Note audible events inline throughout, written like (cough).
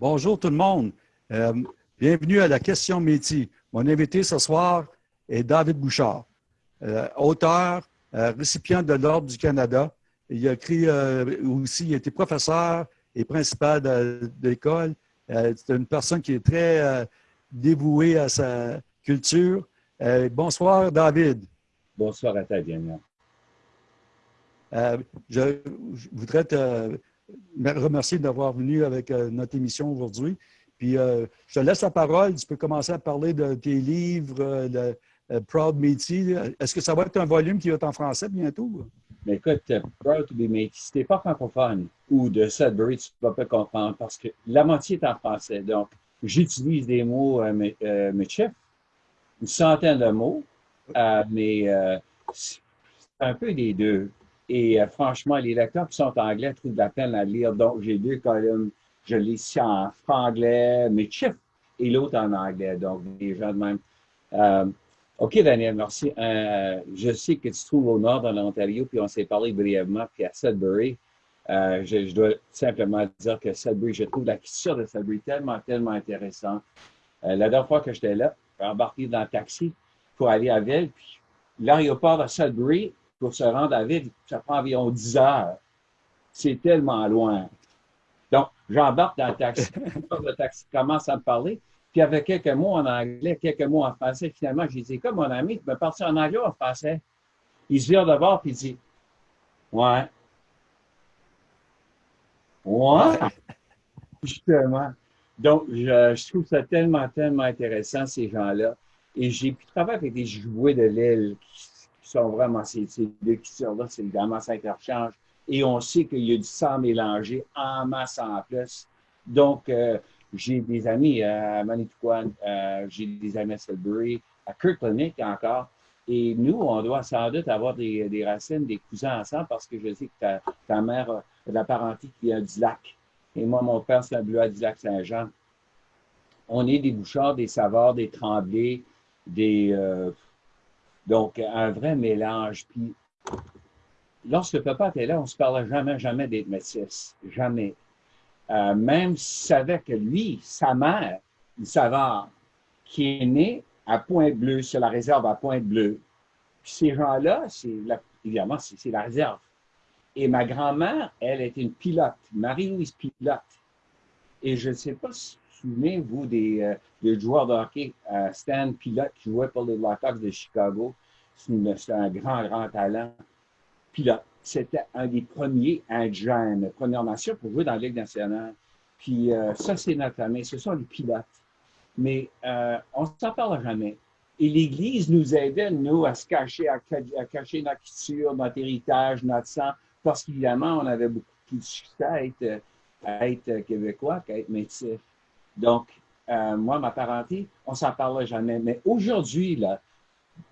Bonjour tout le monde. Euh, bienvenue à la question métier. Mon invité ce soir est David Bouchard, euh, auteur, euh, récipient de l'Ordre du Canada. Il a écrit aussi, il a été professeur et principal de, l'école. C'est une personne qui est très dévouée à sa culture. bonsoir, David. Bonsoir à toi, Daniel. je, voudrais te remercier d'avoir venu avec euh, notre émission aujourd'hui. Puis, euh, je te laisse la parole. Tu peux commencer à parler de tes livres, euh, de Proud Métis. Est-ce que ça va être un volume qui va être en français bientôt? Mais écoute, Proud to be Métis, si tu n'es pas francophone ou de Sudbury, tu ne vas pas comprendre parce que la moitié est en français. Donc, j'utilise des mots euh, une centaine de mots, mais c'est un peu des deux. Et euh, franchement, les lecteurs qui sont anglais trouvent de la peine à lire. Donc, j'ai deux colonnes. Je lis ici en franglais, mais chiffres, et l'autre en anglais. Donc, les gens de même. Euh, OK, Daniel, merci. Euh, je sais que tu te trouves au nord de l'Ontario, puis on s'est parlé brièvement, puis à Sudbury. Je, dois simplement dire que Sudbury, je trouve la culture de Sudbury tellement, tellement intéressante. la dernière fois que j'étais là, j'ai embarqué dans le taxi pour aller à Ville, puis l'aéroport de Sudbury pour se rendre à Ville, ça prend environ 10 heures. C'est tellement loin. Donc, j'embarque dans le taxi. (laughs) le taxi commence à me parler. Puis avec quelques mots en anglais, quelques mots en français, finalement, j'ai dit, comme mon ami, tu me parles en anglais ou en français? Il se vire de bord puis il dit, ouais. Ouais. (laughs) Justement. Donc, je, trouve ça tellement, tellement intéressant, ces gens-là. Et j'ai pu travailler avec des jouets de l'île sont vraiment, ces, deux cultures-là, c'est évidemment, ça interchange. Et on sait qu'il y a du sang mélangé en masse en plus. Donc, euh, j'ai des amis à Manitowoc, euh, j'ai des amis à Sudbury, à Kirkland encore. Et nous, on doit sans doute avoir des, racines, des cousins ensemble parce que je sais que ta, mère a de la parenté qui vient du lac. Et moi, mon père, c'est un bleu du lac Saint-Jean. On est des bouchards, des saveurs, des tremblés, des, euh, donc, un vrai mélange. Puis, lorsque papa était là, on ne se parlait jamais, jamais des métis. Jamais. Euh, même s'il savait que lui, sa mère, une savante, qui est née à Pointe-Bleue, sur la réserve à Pointe-Bleue. Puis ces gens-là, c'est évidemment, c'est la réserve. Et ma grand-mère, elle était une pilote, Marie-Louise Pilote. Et je ne sais pas si vous souvenez, vous, des, euh, des joueurs de hockey, euh, Stan Pilote, qui jouait pour les Blackhawks de Chicago. C'est un grand, grand talent. Pilote. C'était un des premiers indigènes, Première Nation, pour jouer dans la Ligue nationale. Puis euh, ça, c'est notre famille. Ce sont les pilotes. Mais euh, on ne s'en parle jamais. Et l'Église nous aidait, nous, à se cacher, à, cacher notre culture, notre héritage, notre sang, parce qu'évidemment, on avait beaucoup plus de succès à être, à québécois qu'à être métis. Donc, euh, moi, ma parenté, on s'en parlait jamais. Mais aujourd'hui, là,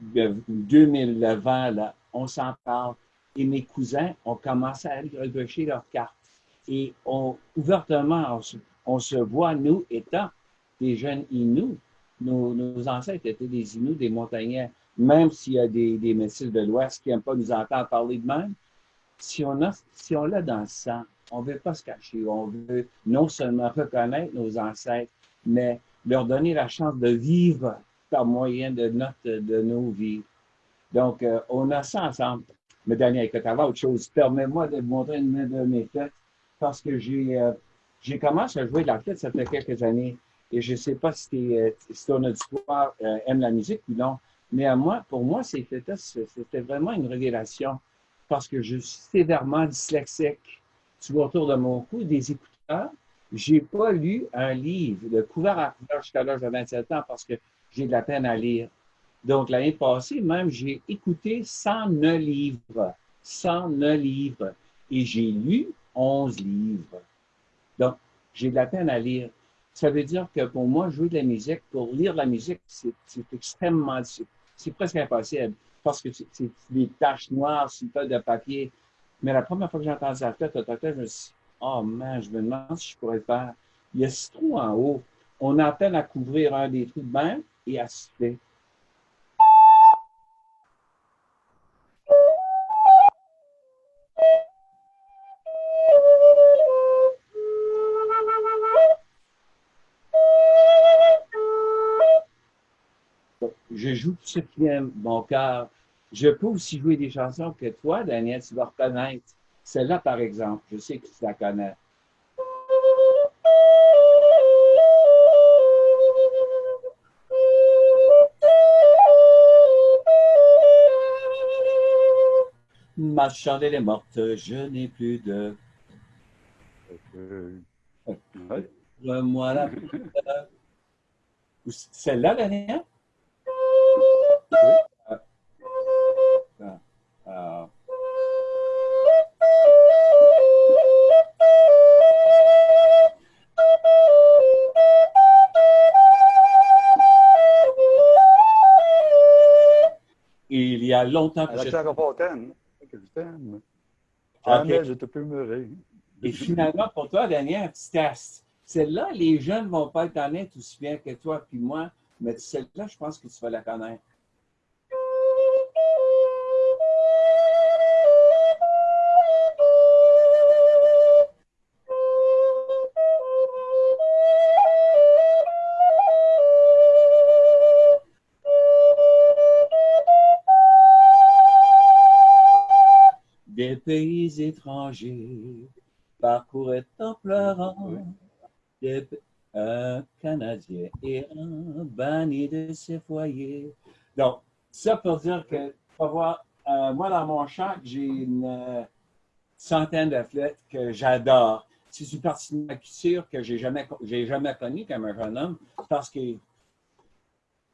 2020, là, on s'en parle. Et mes cousins ont commencé à repêcher leurs cartes. Et on, ouvertement, on se, voit, nous, étant des jeunes Inuits. Nos, ancêtres étaient des Inuits, des montagnais, même s'il y a des, des de l'Ouest qui n'aiment pas nous entendre parler de même. Si on a, si on l'a dans le sang, on ne veut pas se cacher. On veut non seulement reconnaître nos ancêtres, mais leur donner la chance de vivre par moyen de notre, de nos vies. Donc, euh, on a ça ensemble. Mais Daniel, écoute, avant autre chose, permets-moi de vous montrer une de mes fêtes parce que j'ai euh, j'ai commencé à jouer de la fête, ça fait quelques années. Et je ne sais pas si, euh, si ton auditoire aime la musique ou non, mais à moi, pour moi, c'était vraiment une révélation parce que je suis sévèrement dyslexique. Tu vois autour de mon cou des écouteurs. J'ai pas lu un livre de couvert à couvert jusqu'à l'âge de 27 ans parce que j'ai de la peine à lire. Donc, l'année passée, même, j'ai écouté 109 livres. 109 livres. Et j'ai lu 11 livres. Donc, j'ai de la peine à lire. Ça veut dire que pour moi, jouer de la musique, pour lire la musique, c'est extrêmement C'est presque impossible parce que c'est des taches noires sur une de papier. Mais la première fois que j'ai entendu je me suis dit, oh man, je me demande si je pourrais faire. Il y a ce trou en haut. On a peine à couvrir un des trous de bain et. Je joue tout ce qui aime mon cœur. Je peux aussi jouer des chansons que toi, Daniel, tu vas reconnaître. Celle-là, par exemple, je sais que tu la connais. Ma chandelle est morte, je n'ai plus de. Moi la Celle-là? Oui. Ah. Ah. Il y a longtemps que t'aime. Jamais je te peux Et finalement, pour toi, Daniel, celle-là, les jeunes ne vont pas le connaître aussi bien que toi puis moi, mais celle-là, je pense que tu vas la connaître. Pays étrangers parcouraient en pleurant un Canadien et un banni de ses foyers. Donc, ça pour dire que, pour voir, euh, moi, dans mon chant, j'ai une euh, centaine de flûtes que j'adore. C'est une partie de ma culture que j'ai jamais, jamais connue comme un jeune homme parce que,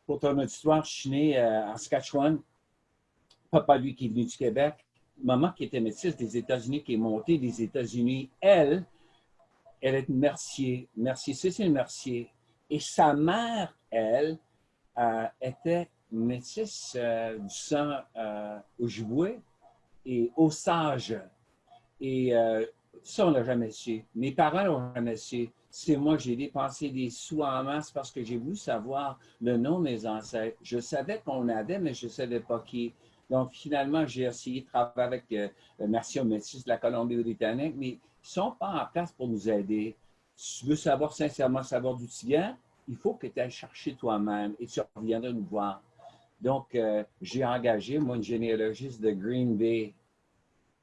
pour ton histoire, je suis né euh, en Saskatchewan. Papa, lui, qui est venu du Québec maman qui était métisse des États-Unis, qui est montée des États-Unis, elle, elle est Mercier, Mercier, Cécile Mercier. Et sa mère, elle, euh, était métisse euh, du sang euh, au jouet et au sage. Et ça, on l'a jamais su. Mes parents l'ont jamais su. C'est moi, j'ai dépensé des sous en masse parce que j'ai voulu savoir le nom de mes ancêtres. Je savais qu'on avait, mais je ne savais pas qui. Donc, finalement, j'ai essayé de travailler avec euh, Merci aux Métis de la Colombie-Britannique, mais ils ne sont pas en place pour nous aider. Si tu veux savoir sincèrement savoir d'où tu viens, il faut que tu ailles chercher toi-même et tu reviendras nous voir. Donc, euh, j'ai engagé, moi, une généalogiste de Green Bay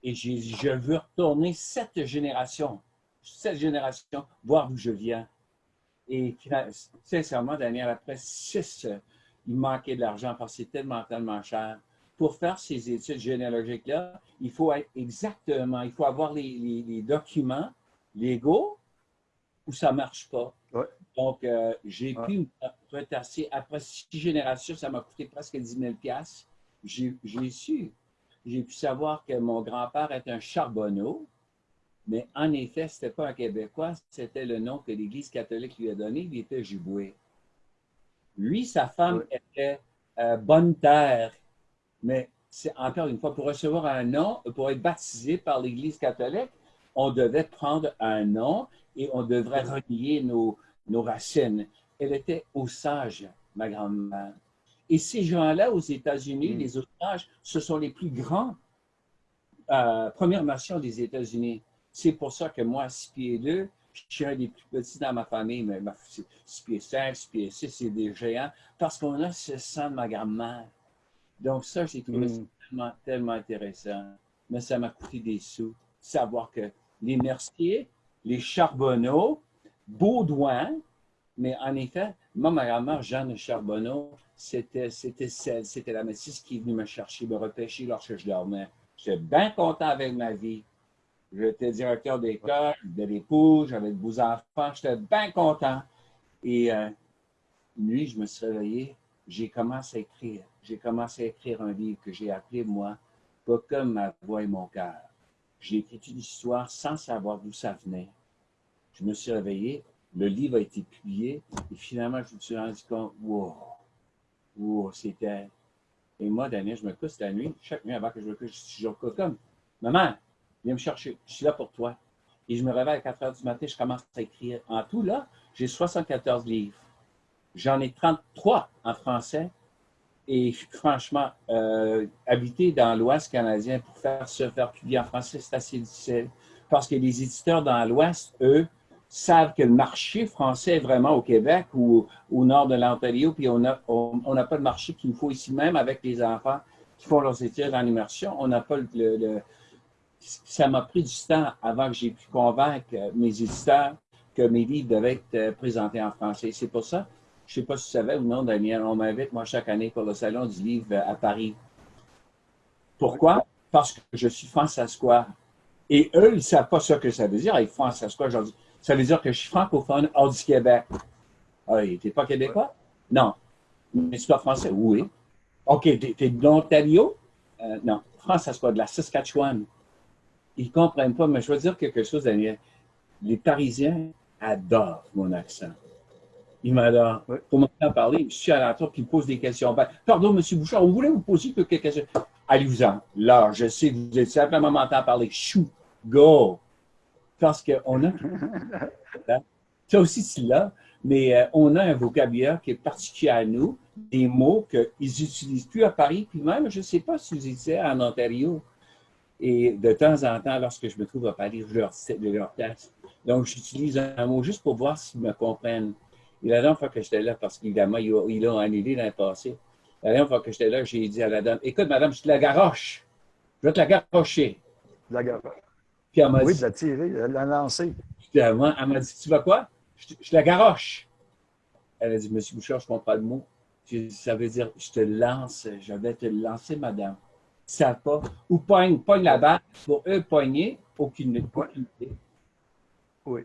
et je veux retourner cette génération, cette génération, voir d'où je viens. Et sincèrement, Daniel, après six, il manquait de l'argent parce que c'est tellement, tellement cher pour faire ces études généalogiques-là, il faut être exactement, il faut avoir les, documents légaux ou ça ne marche pas. Donc, euh, j'ai pu me retasser. Après six générations, ça m'a coûté presque 10 000 J'ai su, j'ai pu savoir que mon grand-père est un charbonneau, mais en effet, ce n'était pas un Québécois, c'était le nom que l'Église catholique lui a donné, il était Jiboué. Lui, sa femme était euh, Bonne Terre, mais c'est encore une fois, pour recevoir un nom, pour être baptisé par l'Église catholique, on devait prendre un nom et on devrait relier nos, nos racines. Elle était Osage, ma grand-mère. Et ces gens-là, aux États-Unis, mm. les Osages, ce sont les plus grands euh, Premières Nations des États-Unis. C'est pour ça que moi, 6 pieds 2, je suis un des plus petits dans ma famille, mais 6 pieds 5, 6 pieds 6, c'est des géants, parce qu'on a ce sang de ma grand-mère. Donc ça, j'ai trouvé mm. tellement, tellement intéressant. Mais ça m'a coûté des sous. Savoir que les Merciers, les Charbonneaux, Baudouin, mais en effet, moi, ma grand-mère, Jeanne Charbonneau, c'était celle, c'était la métisse qui est venue me chercher, me repêcher lorsque je dormais. J'étais bien content avec ma vie. J'étais directeur d'école, de l'épouse, j'avais de beaux enfants, j'étais bien content. Et euh, nuit, je me suis réveillé, j'ai commencé à écrire j'ai commencé à écrire un livre que j'ai appelé, moi, Pas comme ma voix et mon cœur. J'ai écrit une histoire sans savoir d'où ça venait. Je me suis réveillé, le livre a été publié, et finalement, je me suis rendu compte, wow, wow, c'était... Et moi, Daniel, je me couche la nuit, chaque nuit avant que je me couche, je suis toujours comme, maman, viens me chercher, je suis là pour toi. Et je me réveille à 4 heures du matin, je commence à écrire. En tout, là, j'ai 74 livres. J'en ai 33 en français et franchement, euh, habiter dans l'Ouest canadien pour faire se faire publier en français, c'est assez difficile. Parce que les éditeurs dans l'Ouest, eux, savent que le marché français est vraiment au Québec ou au nord de l'Ontario, puis on n'a on, pas de marché qu'il nous faut ici même avec les enfants qui font leurs études en immersion. On n'a pas le, ça m'a pris du temps avant que j'ai pu convaincre mes éditeurs que mes livres devaient être présentés en français. C'est pour ça, je ne sais pas si tu savais ou non, Daniel, on m'invite, moi, chaque année pour le Salon du livre à Paris. Pourquoi? Parce que je suis françaisquois. Et eux, ils ne savent pas ce que ça veut dire, être dis, ça veut dire que je suis francophone hors du Québec. Ah, tu n'es pas québécois? Non. Mais tu pas français? Oui. OK, tu es, de l'Ontario? Euh, non. Françaisquois, de la Saskatchewan. Ils ne comprennent pas, mais je veux dire quelque chose, Daniel. Les Parisiens adorent mon accent. Pour m'entendre parler, je suis à l'entour, puis ils me posent des questions. Ben, pardon, M. Bouchard, on voulait vous poser quelques questions? Allez-vous-en. Là, je sais que vous êtes simplement m'entendre parler. Chou, go. Parce qu'on a. (laughs) Ça aussi, c'est là. Mais euh, on a un vocabulaire qui est particulier à nous, des mots qu'ils n'utilisent plus à Paris, puis même, je ne sais pas si vous étiez en Ontario. Et de temps en temps, lorsque je me trouve à Paris, je leur, leur teste. Donc, j'utilise un mot juste pour voir s'ils me comprennent. Et la dernière fois que j'étais là, parce qu'évidemment, ils l'ont annulé dans le passé, la dernière fois que j'étais là, j'ai dit à la dame, écoute, madame, je te la garoche. Je vais te la garocher. La garoche. Puis elle m'a oui, dit. de la tirer, de la lancer. Elle m'a dit, tu vas quoi? Je, je, la garoche. Elle a dit, Monsieur Bouchard, je comprends le mot. Ça veut dire, je te lance, je vais te lancer, madame. Ça pas. Ou pogne, pogne la balle. Pour eux, poigner, aucune, idée. Oui.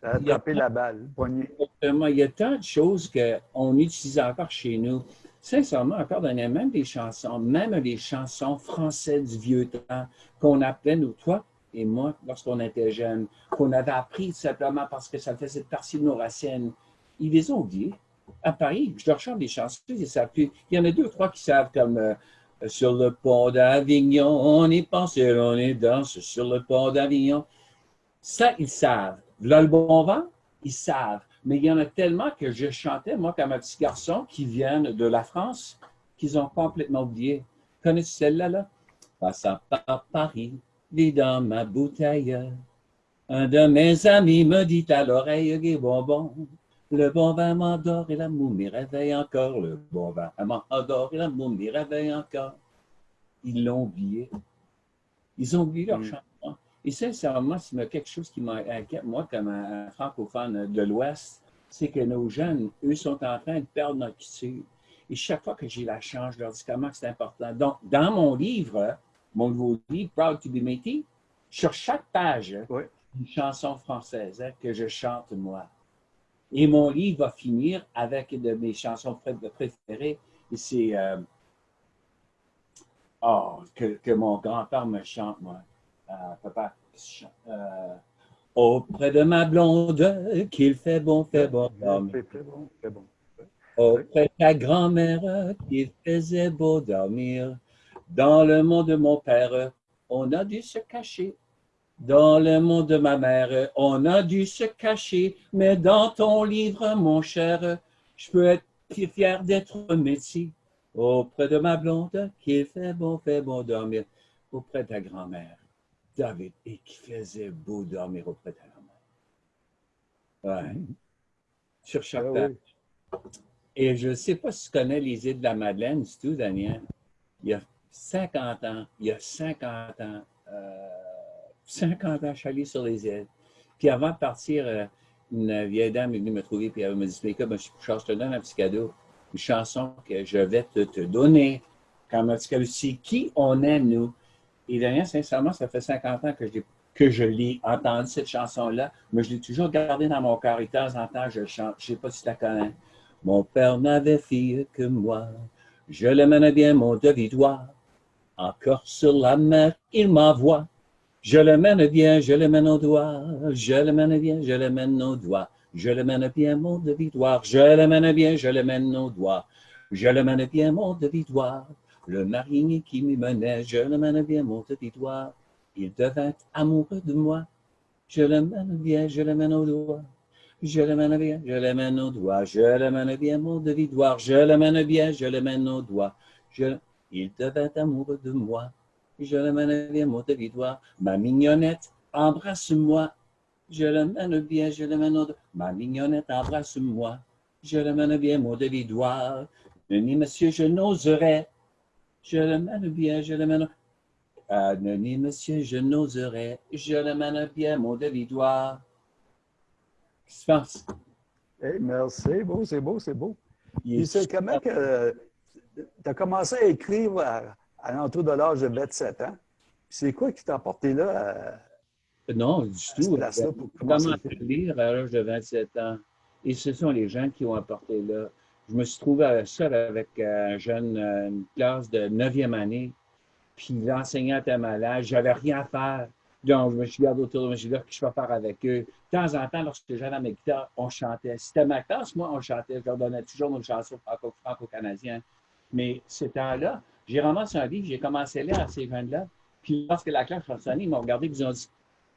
Ça a attrapé la balle, poigner. Il y a tant de choses qu'on utilise encore chez nous. Sincèrement, encore dernièrement, même des chansons, même les chansons françaises du vieux temps qu'on appelait, nous, toi et moi, lorsqu'on était jeunes, qu'on avait appris simplement parce que ça faisait partie de nos racines, ils les ont oubliés. À Paris, je leur chante des chansons, ils savent plus. Il y en a deux ou trois qui savent comme euh, Sur le pont d'Avignon, on y pense et on y danse sur le pont d'Avignon. Ça, ils savent. Là, le bon vent, ils savent. Mais il y en a tellement que je chantais, moi, comme un petit garçon, qui viennent de la France, qu'ils ont complètement oublié. Connais-tu celle-là, là? Passant par Paris, dans ma bouteille. Un de mes amis me dit à l'oreille, des bonbons. Le bon vin m'endort et la m'y réveille encore. Le bon vin m'endort et la m'y réveille encore. Ils l'ont oublié. Ils ont oublié leur mm. chanson. Et sincèrement, a quelque chose qui m'inquiète, moi, comme un francophone de l'Ouest, c'est que nos jeunes, eux, sont en train de perdre notre culture. Et chaque fois que j'ai la chance, je leur dis comment c'est important. Donc, dans mon livre, mon nouveau livre, Proud to be Métis, sur chaque page, une chanson française hein, que je chante moi. Et mon livre va finir avec une de mes chansons préférées. Et c'est euh, oh, que, mon grand-père me chante, moi. Euh, papa, euh, auprès de ma blonde, qu'il fait bon, fait bon. Fait bon, fait bon. Auprès de ta grand-mère, qu'il faisait beau dormir. Dans le monde de mon père, on a dû se cacher. Dans le monde de ma mère, on a dû se cacher. Mais dans ton livre, mon cher, je peux être fier d'être métier. Auprès de ma blonde, qui fait bon, fait bon dormir. Auprès de ta grand-mère, David, et qui faisait beau dormir auprès de ta grand-mère. Ouais. Sur chaque ah Et je ne sais pas si tu connais les îles de la Madeleine, c'est tout, Daniel. Il y a 50 ans, il y a 50 ans, 50 euh, ans, je suis allé sur les îles. Puis avant de partir, euh, une vieille dame est venue me trouver, puis elle me dit, écoute, je te donne un petit cadeau, une chanson que je vais te, donner un petit cadeau. C'est qui on est, nous. Et Daniel, sincèrement, ça fait 50 ans que je l'ai entendu, cette chanson-là, mais je l'ai toujours gardée dans mon cœur. Et de temps en temps, je chante. Je ne sais pas si tu la connais. Mon père n'avait fille que moi. Je le menais bien, mon devidoir. Encore sur la mer, il m'envoie. Je le mène bien, je le mène au doigt. Je le mène bien, je le mène au doigt. Je le mène bien, mon de victoire. Je le mène bien, je le mène au doigt. Je le mène bien, mon de victoire. Le marinier qui m'y menait, je le mène bien, mon de victoire. Il devint amoureux de moi. Je le mène bien, je le mène au doigt. Je le mène bien, je le mène au doigt. Je le mène bien, mon de victoire. Je le mène bien, je le mène au doigt. Je il devint amoureux de moi. Je le mène bien mon territoire. Ma mignonnette, embrasse-moi. Je le mène bien, je le mène au... Ma mignonnette embrasse-moi. Je le mène bien, mon devidoir. Ni monsieur, je n'oserais. Je le mène bien, je le mène... Ah, ni monsieur, je n'oserais. Je le mène bien, mon devidoir. Qu'est-ce que tu penses? Hey, merci, c'est beau, c'est beau, c'est beau. Puis c'est comment que tu as commencé à écrire à, à l'entour de l'âge de 27 ans? C'est quoi qui t'a porté là? À, non, du tout. là pour à lire à l'âge de 27 ans? Et ce sont les gens qui ont apporté là. Je me suis trouvé seul avec un jeune, une classe de 9e année. Puis l'enseignant était malade. J'avais rien à faire. Donc, je me suis gardé autour de moi, je suis là, que je vais faire avec eux. De temps en temps, lorsque j'avais mes guitares, on chantait. C'était ma classe, moi, on chantait. Je leur donnais toujours une chanson franco-canadienne. Mais ce temps-là, j'ai ramassé un livre, j'ai commencé à lire à ces jeunes-là. Puis lorsque la classe a sonné, ils m'ont regardé et ils ont dit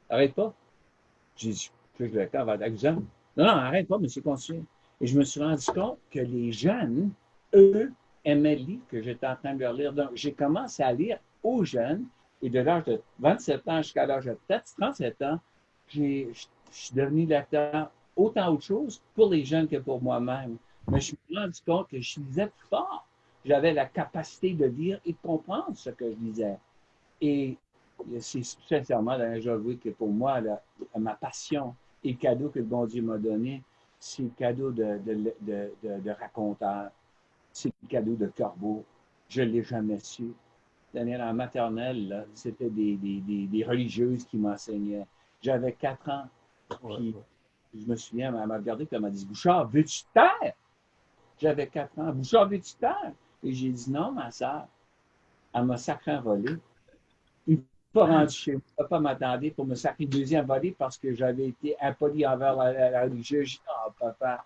Arrête pas. J'ai dit Je le temps avant Non, non, arrête pas, monsieur Consul. Et je me suis rendu compte que les jeunes, eux, aimaient le livre que j'étais en train de leur lire. Donc, j'ai commencé à lire aux jeunes et de l'âge de 27 ans jusqu'à l'âge de peut-être 37 ans, je suis devenu lecteur autant autre chose pour les jeunes que pour moi-même. Mais je me suis rendu compte que je lisais fort. J'avais la capacité de lire et de comprendre ce que je lisais. Et c'est sincèrement, j'avoue que pour moi, ma passion et le cadeau que le bon Dieu m'a donné, c'est le cadeau de, de, de, de raconteur, c'est le cadeau de corbeau. Je ne l'ai jamais su. En maternelle, c'était des, des, des, religieuses qui m'enseignaient. J'avais quatre ans. Puis, je me souviens, elle m'a regardé et elle m'a dit Bouchard, veux-tu taire? J'avais quatre ans. Bouchard, veux-tu taire? Et j'ai dit non, ma soeur. Elle m'a sacré n'est pas rendu chez moi. Pas m'attendre pour me sacrer deuxième volet parce que j'avais été impoli envers la, religieuse. J'ai dit non, papa.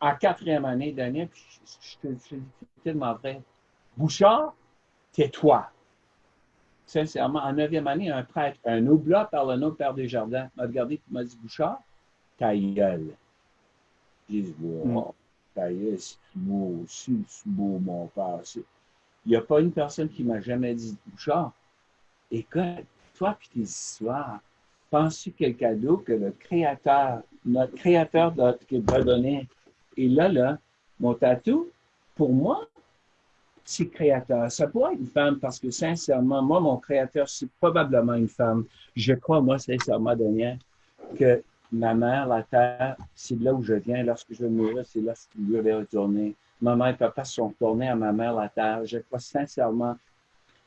En quatrième année d'année, je suis tellement vrai. Bouchard, tais-toi sincèrement, en neuvième année, un prêtre, un oublat par le nom de Père Desjardins, m'a regardé et m'a dit Bouchard, ta gueule. J'ai dit Wow, ta gueule, c'est beau, c'est beau, mon père. Il n'y a pas une personne qui m'a jamais dit Bouchard, écoute, toi et tes histoires, penses-tu quel cadeau que le Créateur, notre Créateur t'a donné? Et là, là, mon tatou, pour moi, c'est créateur. Ça pourrait être une femme parce que sincèrement, moi, mon créateur, c'est probablement une femme. Je crois, moi, sincèrement, Daniel, que ma mère, la terre, c'est là où je viens. Lorsque je mourir, c'est là où je vais retourner. Ma mère et papa sont retournés à ma mère, la terre. Je crois sincèrement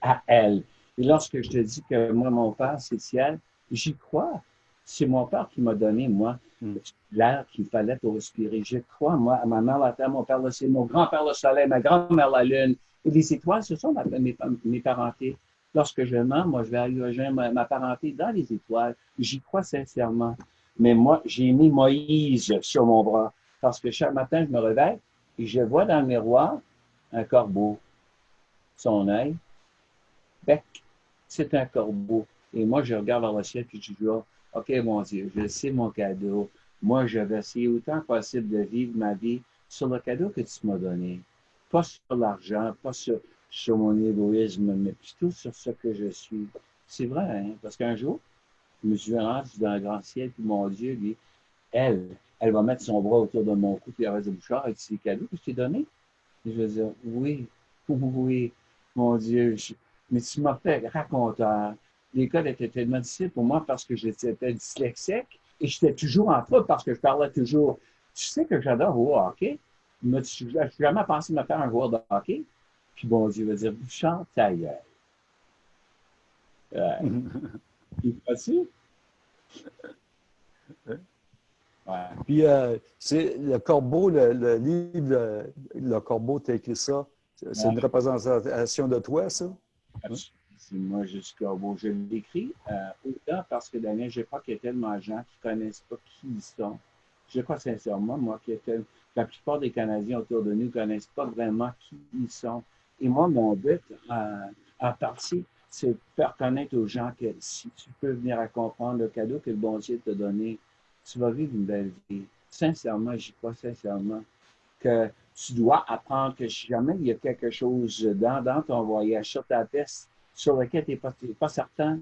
à elle. Et lorsque je te dis que moi, mon père, c'est le ciel, j'y crois. C'est mon père qui m'a donné, moi, hmm. l'air qu'il fallait pour respirer. Je crois, moi, à ma mère, la terre, mon père, le ciel, mon grand-père, le soleil, ma grand-mère, la lune, et les étoiles, ce sont mes, mes parentés. Lorsque je mens, moi, je vais aller rejoindre ma, parenté dans les étoiles. J'y crois sincèrement. Mais moi, j'ai mis Moïse sur mon bras parce que chaque matin, je me réveille et je vois dans le miroir un corbeau. Son œil, bec, c'est un corbeau. Et moi, je regarde vers le ciel et je dis, oh, OK, mon Dieu, je sais mon cadeau. Moi, je vais essayer autant possible de vivre ma vie sur le cadeau que tu m'as donné pas sur l'argent, pas sur, mon égoïsme, mais plutôt sur ce que je suis. C'est vrai, hein? parce qu'un jour, je me suis rendu dans le grand ciel, puis mon Dieu, lui, elle, elle va mettre son bras autour de mon cou, puis elle va dire, Bouchard, avec ces cadeaux que je t'ai donnés? Et je vais dire, oui, (laughs) oui, mon Dieu, mais tu m'as fait raconteur. L'école était tellement difficile pour moi parce que j'étais dyslexique et j'étais toujours en faute parce que je parlais toujours. Tu sais que j'adore au hockey, je n'ai jamais pensé me faire un joueur de hockey? Puis bon Dieu va dire, chante ta gueule. Il (laughs) est Ouais. Puis, euh, c'est le corbeau, le, livre, le, corbeau, tu as écrit ça. C'est une représentation de toi, ça? C'est moi, suis corbeau. Je l'écris euh, autant parce que Daniel, je crois qu'il y a tellement de gens qui ne connaissent pas qui ils sont. Je crois sincèrement, moi, a tellement la plupart des Canadiens autour de nous ne connaissent pas vraiment qui ils sont. Et moi, mon but, en, partie, c'est de faire connaître aux gens que si tu peux venir à comprendre le cadeau que le bon Dieu t'a donné, tu vas vivre une belle vie. Sincèrement, j'y crois sincèrement que tu dois apprendre que si jamais il y a quelque chose dans, ton voyage, sur ta tête, sur lequel tu n'es pas, pas certain,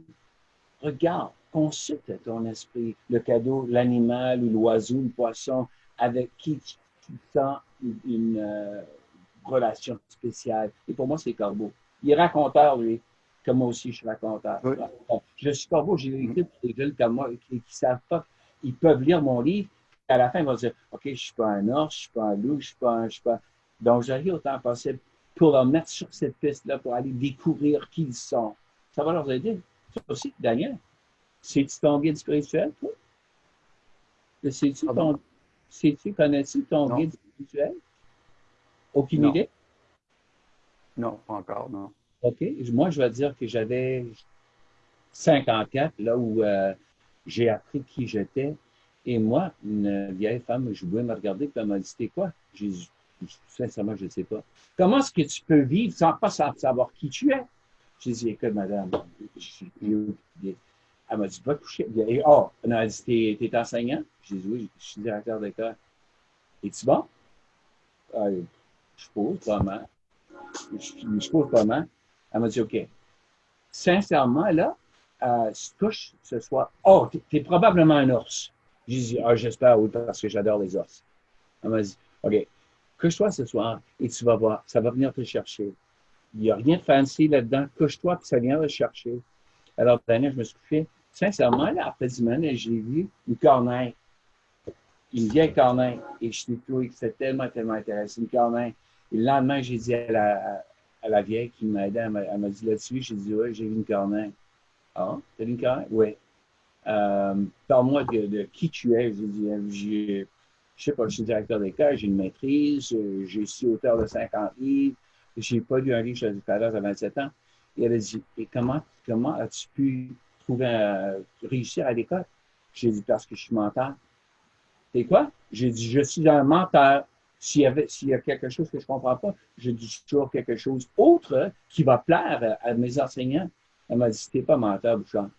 regarde, consulte ton esprit, le cadeau, l'animal ou l'oiseau, le poisson, avec qui tu, sens une, euh, relation spéciale. Et pour moi, c'est Corbeau. Il est raconteur, lui, comme moi aussi, je suis raconteur. Je suis Corbeau, j'ai écrit pour des jeunes comme moi qui ne savent pas. Ils peuvent lire mon livre, à la fin, ils vont dire OK, je ne suis pas un ours, je ne suis pas un loup, je ne suis pas un. Je suis pas... Donc, j'arrive autant possible pour leur mettre sur cette piste-là, pour aller découvrir qui ils sont. Ça va leur aider. Toi aussi, Daniel, c'est-tu ton guide spirituel, toi? Sais-tu ton... Sais-tu, connais-tu ton guide spirituel? Aucune idée? Non, pas encore, non. OK. Moi, je vais dire que j'avais 54, là où euh, j'ai appris qui j'étais. Et moi, une vieille femme, je voulais me regarder, puis elle m'a dit, c'était quoi? J'ai dit, sincèrement, je ne sais pas. Comment est-ce que tu peux vivre sans pas savoir qui tu es? J'ai dit, écoute, madame, elle m'a dit, va coucher. Et, oh, elle m'a dit, t'es, es enseignant? J'ai dit, oui, je suis directeur d'école. Es-tu bon? Ah, je pose pas mal. Je, je pose pas mal. Elle m'a dit, OK. Sincèrement, là, euh, si tu couches ce soir, oh, tu es, probablement un ours. J'ai dit, ah, j'espère, oui, parce que j'adore les ours. Elle m'a dit, OK, couche-toi ce soir et tu vas voir, ça va venir te chercher. Il n'y a rien de fancy là-dedans. Couche-toi, puis ça vient te chercher. Alors, dernière, je me suis couché. Sincèrement, là, après 10 semaines, j'ai vu une corneille. Une vieille corneille. Et je suis trouvé que c'était tellement, tellement intéressant. Une corneille. Et le lendemain, j'ai dit à la, à la vieille qui m'aidait, elle m'a dit là-dessus, j'ai dit, oui, j'ai vu une corneille. Ah, t'as vu une corneille? Oui. Euh, Parle-moi de, qui tu es. J'ai dit, euh, je sais pas, je suis directeur d'école, j'ai une maîtrise, j'ai suis auteur de 50 livres, j'ai pas lu un livre chez à 27 ans. Et elle a dit, et comment, comment as-tu pu trouver, réussir à l'école? J'ai dit, parce que je suis menteur. C'est quoi? J'ai dit, je suis un menteur. S'il y, avait, s'il y a quelque chose que je ne comprends pas, je dis toujours quelque chose autre qui va plaire à, mes enseignants. Elle m'a dit, t'es pas menteur, Bouchard.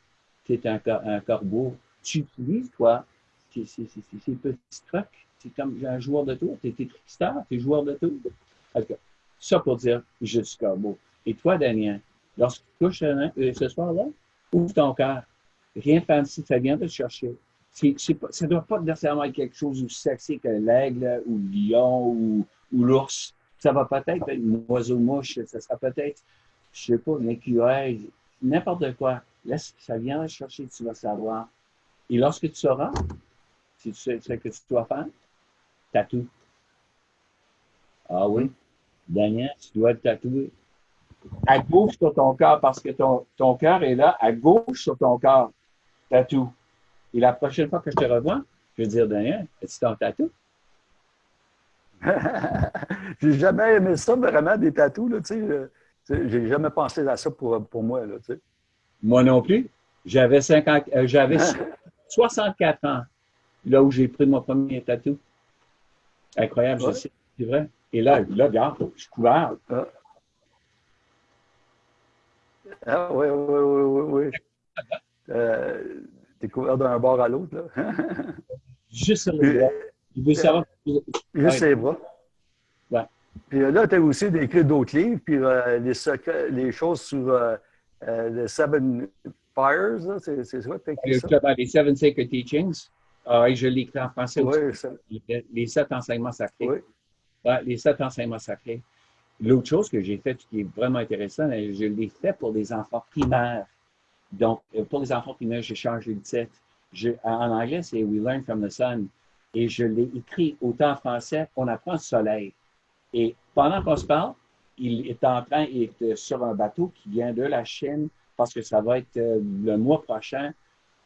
Es un, un corbeau. Tu utilises, toi, ces, petits trucs. C'est comme un joueur de tour. Tu es trickster, tu es joueur de tour. Ça pour dire, je suis corbeau. Et toi, Daniel, lorsque tu couches euh, ce soir-là, ouvre ton cœur. Rien de fancy, ça vient de te chercher ça ne doit pas nécessairement être quelque chose aussi sexy que l'aigle ou le lion ou, l'ours. Ça va peut-être être une oiseau-mouche, ça sera peut-être, je ne sais pas, un écureuil, n'importe quoi. Laisse, ça vient chercher, tu vas savoir. Et lorsque tu sauras, si tu sais ce que tu dois faire, tatoue. Ah oui, Daniel, tu dois le tatouer. À gauche sur ton cœur, parce que ton, ton cœur est là, à gauche sur ton corps. Tatoue. Et la prochaine fois que je te revois, je vais dire, Daniel, es-tu ton tatou? (laughs) j'ai jamais aimé ça, vraiment, des tatous. Là, tu sais, j'ai jamais pensé à ça pour, pour moi. Là. Moi non plus. J'avais euh, j'avais 64 ans, là où j'ai pris mon premier tatou. Incroyable, je sais, c'est vrai. Et là, là, regarde, je suis couvert. Ah, ah oui, oui, oui, oui, oui. Euh, T'es couvert d'un bord à l'autre, là. (laughs) Juste sur les bras. Il veut savoir. Juste les bras. Ouais. Puis euh, là, tu as aussi décrit d'autres livres, puis euh, les, secrets, les choses sur euh, les Seven Fires, c'est écrit ça? Les Seven Sacred Teachings. Ah, je l'ai écrit en français oui, aussi. Les sept enseignements sacrés. Oui. Ouais, les sept enseignements sacrés. L'autre chose que j'ai faite qui est vraiment intéressante, je l'ai fait pour des enfants primaires. Donc, euh, pour les enfants primaires, j'ai changé le titre. en anglais, c'est We Learn from the Sun. Et je l'ai écrit autant en français, On apprend le soleil. Et pendant qu'on se parle, il est en train, d'être sur un bateau qui vient de la Chine parce que ça va être euh, le mois prochain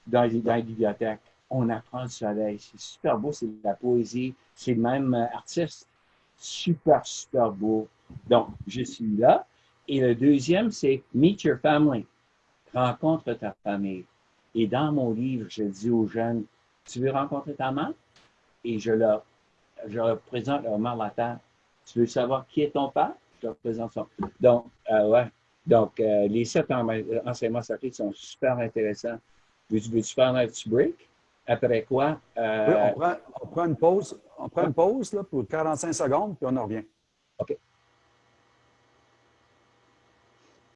dans, dans les bibliothèques. On apprend le soleil. C'est super beau, c'est de la poésie. C'est le même euh, artiste. Super, super beau. Donc, je suis là. Et le deuxième, c'est Meet Your Family rencontre ta famille. Et dans mon livre, je dis aux jeunes, tu veux rencontrer ta mère? Et je leur, je leur présente leur mère la terre. Tu veux savoir qui est ton père? Donc, euh, ouais. Donc, euh, les sept enseignements sacrés sont super intéressants. Veux-tu veux faire un petit break? Après quoi? Euh, on prend, on prend, une pause. On prend une pause là, pour 45 secondes, puis on en revient.